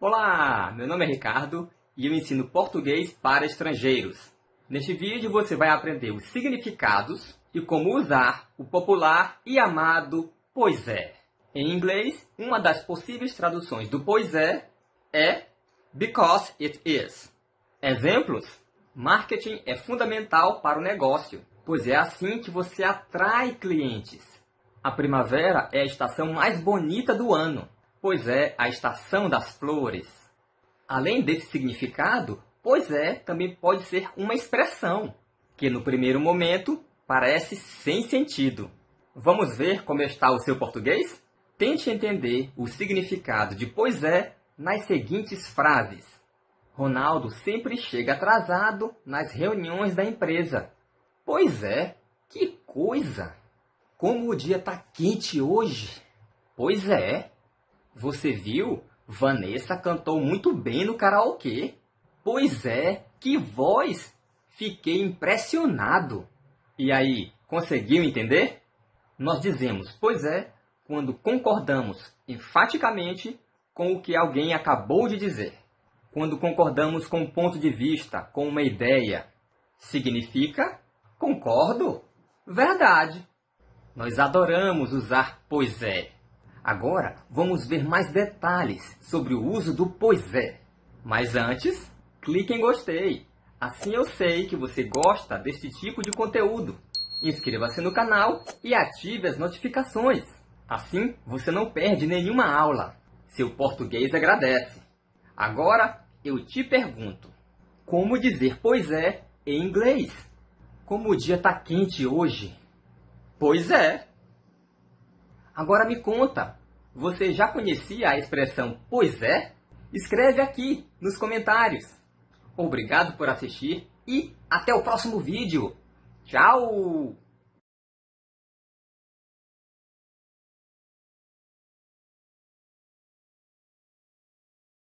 Olá, meu nome é Ricardo e eu ensino português para estrangeiros. Neste vídeo você vai aprender os significados e como usar o popular e amado pois é. Em inglês, uma das possíveis traduções do pois é é because it is. Exemplos: marketing é fundamental para o negócio, pois é assim que você atrai clientes. A primavera é a estação mais bonita do ano, pois é a estação das flores. Além desse significado, pois é também pode ser uma expressão, que no primeiro momento parece sem sentido. Vamos ver como está o seu português? Tente entender o significado de pois é nas seguintes frases. Ronaldo sempre chega atrasado nas reuniões da empresa. Pois é, que coisa! Como o dia está quente hoje! Pois é, você viu? Vanessa cantou muito bem no karaokê. Pois é, que voz! Fiquei impressionado. E aí, conseguiu entender? Nós dizemos pois é quando concordamos enfaticamente com o que alguém acabou de dizer. Quando concordamos com um ponto de vista, com uma ideia. Significa concordo. Verdade. Nós adoramos usar pois é. Agora, vamos ver mais detalhes sobre o uso do pois é. Mas antes, clique em gostei. Assim eu sei que você gosta deste tipo de conteúdo. Inscreva-se no canal e ative as notificações. Assim, você não perde nenhuma aula. Seu português agradece. Agora, eu te pergunto. Como dizer pois é em inglês? Como o dia está quente hoje? Pois é. Agora me conta, você já conhecia a expressão pois é? Escreve aqui nos comentários. Obrigado por assistir e até o próximo vídeo. Tchau!